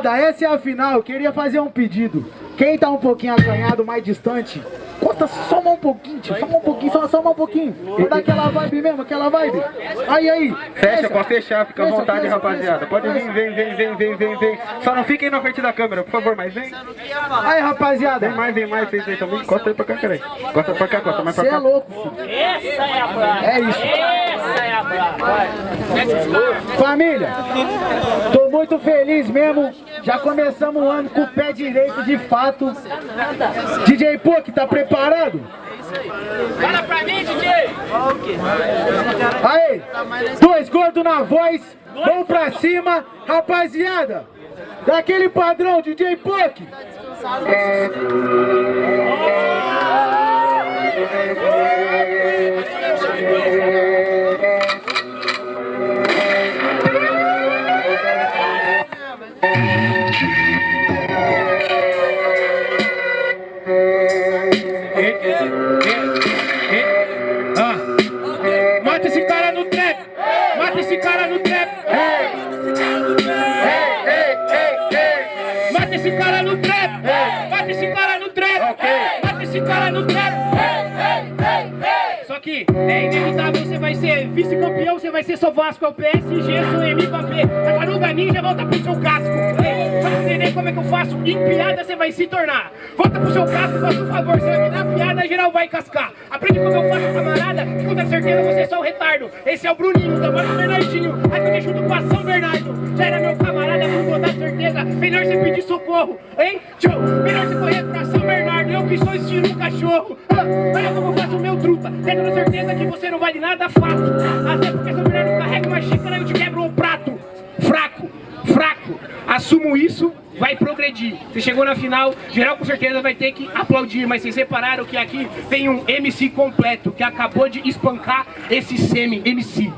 Rapaziada, essa é a final. Eu queria fazer um pedido. Quem tá um pouquinho acanhado, mais distante, conta só um pouquinho, tio. Só um pouquinho, só, só um pouquinho. Vou dar aquela vibe mesmo, aquela vibe. Aí, aí. Fecha, pode fechar, fica à vontade, fecha, rapaziada. fecha. Pode vir, vem, vem, vem, vem, vem, vem. Só não fiquem na frente da câmera, por favor, mas vem. Aí, rapaziada. Vem mais, vem mais, vocês aí também. Encosta aí pra cá, peraí. Encosta pra cá, encosta mais Você pra é cá. louco, filho. Essa é a. É isso. Essa é a brava. Família, tô muito feliz mesmo. Já começamos o ano com o pé direito de fato. DJ Pok, tá preparado? Fala pra mim, DJ. Aí, dois gordos na voz, vamos pra cima, rapaziada. Daquele padrão, DJ Pok. Ah. No trap! Mata esse cara no trap! Mata esse cara no trap! Mata esse cara no trap! Mata esse cara no trap! Só que é inevitável, você vai ser vice-campeão, você vai ser só Vasco, é o PSG, sou Mbappé. Tartaruga Ninja volta pro seu casco. Ei, como é que eu faço, em piada você vai se tornar. Volta pro seu casco, faça um favor, você vai me dar piada, geral vai cascar. Aprende como eu faço, camarada, com certeza você é só um retardo. Esse é o Bruninho, tamanho do Bernardinho, aqui junto com São Bernardo. Já era meu camarada, com toda certeza, melhor você pedir socorro, hein? Tchau, melhor você correr pra São Bernardo, eu que sou estilo um cachorro. Ah, olha como eu faço o meu truta, tendo certeza que você não vale nada, fato. Até Você chegou na final, geral com certeza vai ter que aplaudir, mas vocês repararam que aqui tem um MC completo que acabou de espancar esse semi-MC.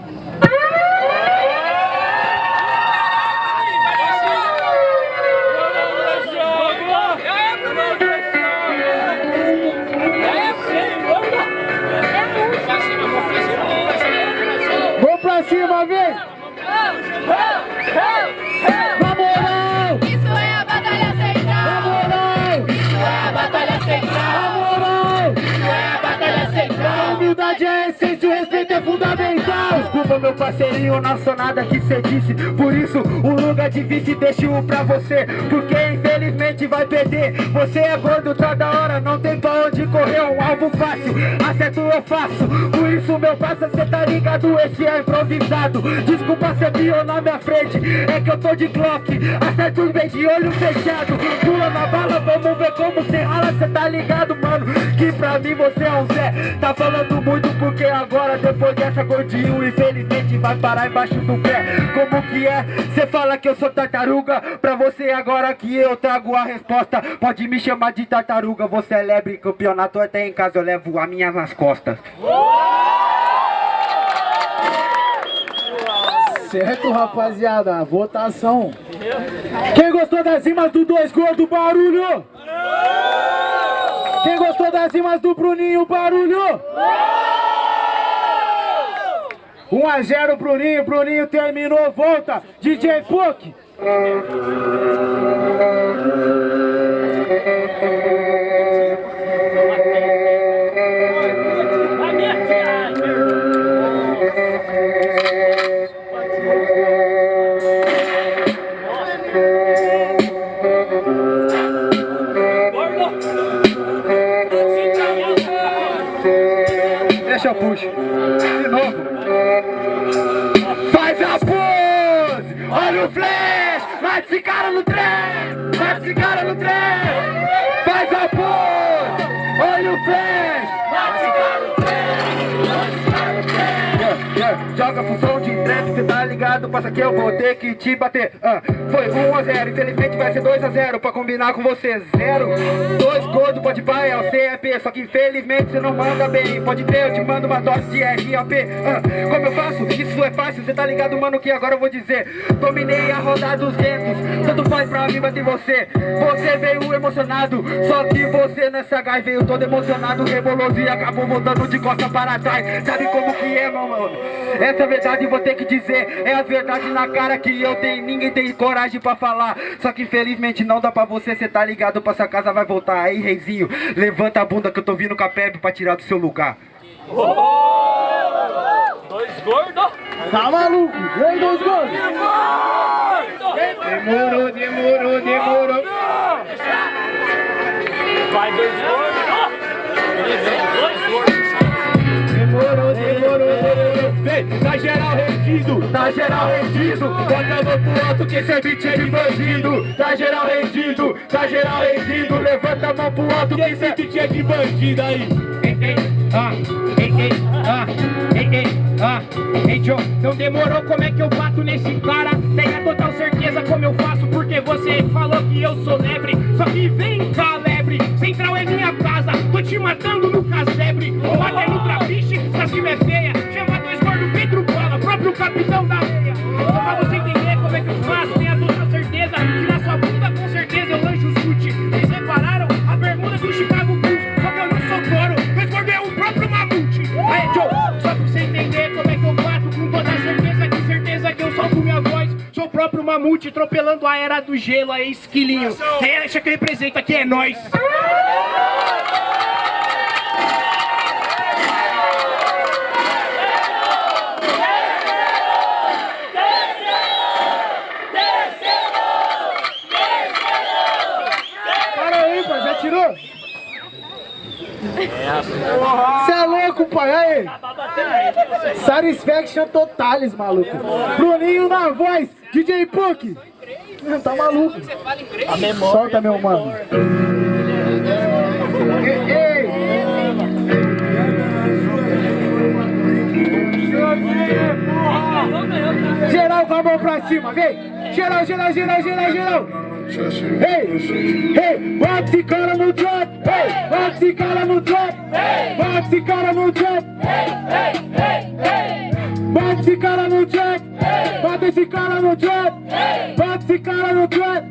Desculpa, meu parceirinho, não sou nada que cê disse. Por isso, o lugar de vice deixo pra você. Porque infelizmente vai perder. Você é gordo, tá da hora, não tem pra onde correr. Um alvo fácil, acerto eu faço. Isso, meu parça, cê tá ligado, esse é improvisado. Desculpa ser pior na minha frente, é que eu tô de Glock. Acerto bem de olho fechado. Pula na bala, vamos ver como cê rala. Cê tá ligado, mano, que pra mim você é um Zé. Tá falando muito porque agora, depois dessa gordinho, infelizmente vai parar embaixo do pé. Como que é? Cê fala que eu sou tartaruga. Pra você agora que eu trago a resposta. Pode me chamar de tartaruga. Você é lebre campeonato, até em casa eu levo a minha nas costas. Certo, rapaziada. Votação. Quem gostou das rimas do Dois Gordo, barulho? Quem gostou das rimas do Bruninho, barulho? 1 a 0 Bruninho, Bruninho terminou, volta. DJ Puck. Olha o flash! Mata esse cara no trem! Mata esse cara no trem! Faz a pose! Olha o flash! Mata esse cara no trem! Mata esse cara no trem! Yeah, yeah. Joga Passa que eu vou ter que te bater. Ah, foi 1 a 0, infelizmente vai ser 2 a 0 pra combinar com você. Zero, dois gordo, pode pai, é o CEP. Só que infelizmente você não manda bem. Pode ter, eu te mando uma dose de RAP. Ah, como eu faço? Isso é fácil, cê tá ligado, mano? Que agora eu vou dizer. Dominei a roda dos ventos, tanto faz pra mim bater você. Você veio emocionado, só que você nessa gás veio todo emocionado, reboloso e acabou voltando de costa para trás. Sabe como que é, mano? Essa é a verdade, vou ter que dizer, é a verdade. Verdade na cara que eu tenho, ninguém tem coragem pra falar. Só que infelizmente não dá pra você, cê tá ligado pra sua casa vai voltar. Aí, reizinho, levanta a bunda que eu tô vindo com a Pepe pra tirar do seu lugar. Dois gordos. Tá maluco? Aí, dois gordos? Demorou, demorou, demorou. Vai dois gordos. Dois gordos. Tá geral rendido, bota a mão pro alto que beat é de bandido. Tá geral rendido, tá geral rendido, levanta a mão pro alto que esse beat é de bandido aí. Ei, ei, ah, ei, ei, ah, ah, Joe, não demorou, como é que eu bato nesse cara? Tenha total certeza como eu faço, porque você falou que eu sou lebre. Só que vem cá, lebre, Central é minha casa, tô te matando no casebre. Ou até no trapiche, se a é feia, chama dois gordos Pedro Bola, próprio capitão atropelando a era do gelo, aí, esquilinho. Quem acha que representa aqui é nós. Para aí, pai, já tirou? Você é louco, pai, aí. Satisfaction totalis, maluco. Bruninho na voz, DJ Puck. Não, Tá maluco. Solta, meu mano. Ei, ei. Geral com a mão pra cima, vem! Geral, geral, geral, geral, geral! Ei, ei, bota esse cara no trap! Ei, bota esse cara no trap! Bota esse cara no trap! Bota esse cara no trap! Bota esse cara no trap! Bota esse cara no trap!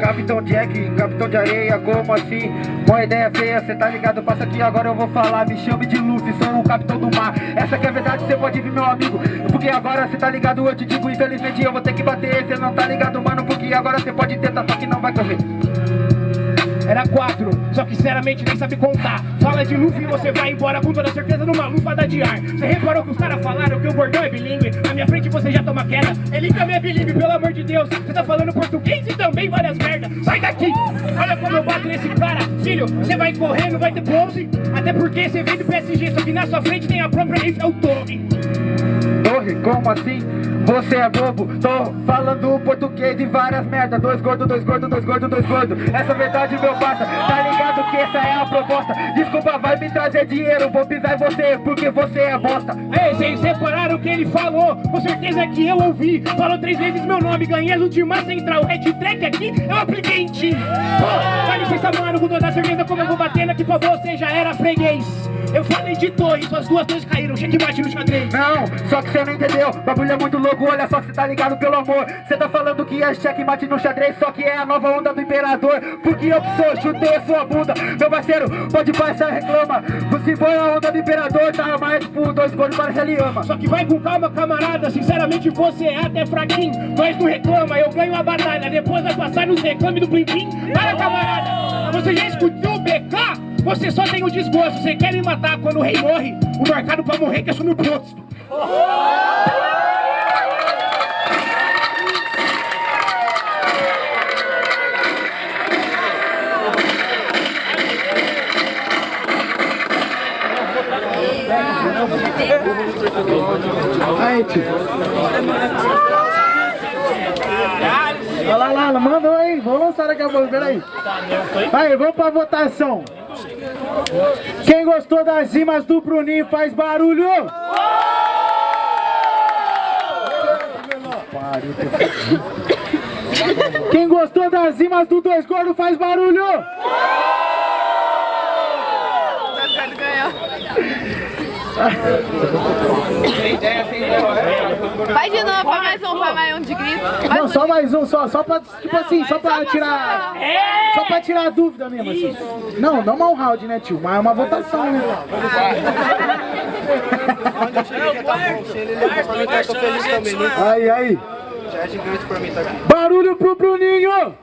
Capitão Jack, capitão de areia, como assim? Uma ideia feia, cê tá ligado? Passa aqui agora eu vou falar. Me chame de Luffy, sou o capitão do mar. Essa que é a verdade, cê pode vir, meu amigo. Porque agora cê tá ligado, eu te digo, infelizmente eu vou ter que bater. Cê não tá ligado, mano, porque agora cê pode tentar, só que não vai correr. Era quatro, só que sinceramente nem sabe contar. Fala de Luffy e você vai embora com toda certeza numa lufada de ar. Você reparou que os caras falaram que o gordão é bilíngue? Na minha frente você já toma queda. Ele também é bilíngue, pelo amor de Deus. Você tá falando português e também várias merdas. Sai daqui! Olha como eu bato nesse cara. Filho, você vai correr, não vai ter pose. Até porque você vem do PSG, só que na sua frente tem a própria Eiffel Torre. Torre, como assim? Você é bobo, tô falando português e várias merda Dois gordo, dois gordo, dois gordo, dois gordo Essa verdade, meu parça, tá ligado que essa é a proposta Desculpa, vai me trazer dinheiro, vou pisar em você porque você é bosta Ei, vocês separaram o que ele falou? Com certeza que eu ouvi. Falou três vezes meu nome, ganhei as últimas central. Red track aqui, eu apliquei em ti. Pô, dá licença, mano, com toda certeza como eu vou batendo pra você, já era freguês. Eu falei de torre, suas duas torres caíram, checkmate no xadrez. Não, só que você não entendeu, bagulho é muito louco, olha só que você tá ligado pelo amor. Você tá falando que é checkmate no xadrez, só que é a nova onda do imperador. Porque eu que sou, chutei a sua bunda. Meu parceiro, pode passar, reclama. Se foi a onda do imperador, tá mais por dois gols, parece ele ama Só que vai com calma, camarada, sinceramente você é até fraquinho Mas não reclama, eu ganho a batalha, depois vai passar nos reclames do Plim Para, camarada, você já escutou? Você só tem o desgosto, você quer me matar quando o rei morre O marcado pra morrer que é só no posto Aí, tio. Olha lá, lá, manda aí. Vamos lançar daqui a pouco, peraí. Aí, vamos pra votação. Quem gostou das rimas do Bruninho faz barulho. Quem gostou das rimas do Dois Gordos faz barulho. Vai de novo, vai mais um, vai mais um de grito. Não, um só mais um, só, só pra, tipo assim, só pra Só tirar... Só pra tirar a dúvida mesmo, assim. Não, não mal round, né, tio? Mas é uma votação, né? Aí, aí. Barulho pro Bruninho!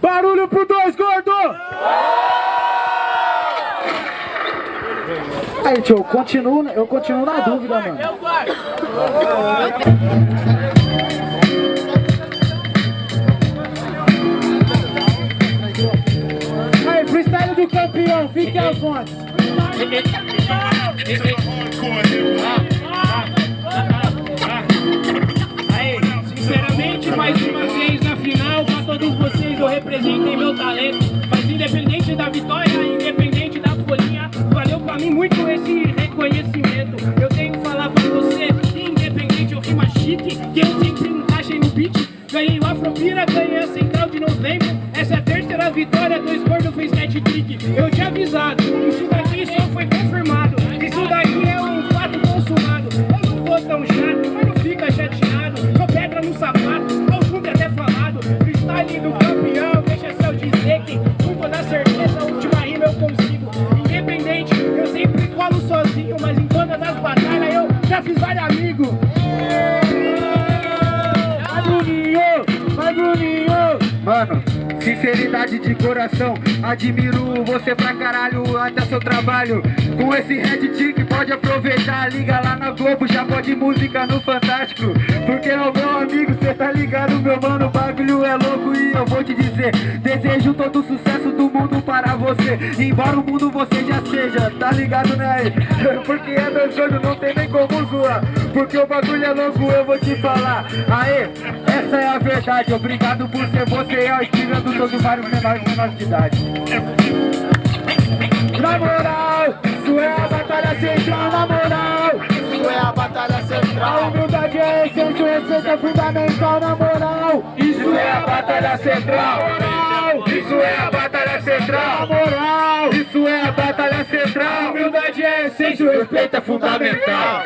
Barulho pro dois gordo! Aí, tio, eu continuo, eu continuo na dúvida, mano. Aí, freestyle do campeão, fique aos fontes. Aí, sinceramente, mais uma vez na final, pra todos vocês eu representei meu talento. vitória 2000. Sinceridade de coração. Admiro você pra caralho, até seu trabalho. Com esse Red Tick pode aproveitar Liga lá na Globo, já pode música no Fantástico. Porque é o meu amigo, cê tá ligado meu mano O bagulho é louco e eu vou te dizer Desejo todo o sucesso do mundo para você. Embora o mundo você já seja, tá ligado né? Porque é meu sonho, não tem nem como zoar. Porque o bagulho é louco, eu vou te falar. Aê, essa é a verdade Obrigado por ser você, é o inspirando todos vários menores menores de idade. Na moral, isso é a batalha central, na moral. Isso é a batalha A central. humildade é essência, o respeito é fundamental, na moral. Isso é a batalha central Isso é a batalha Na central moral, Isso é a batalha central humildade é essência, o respeito é fundamental.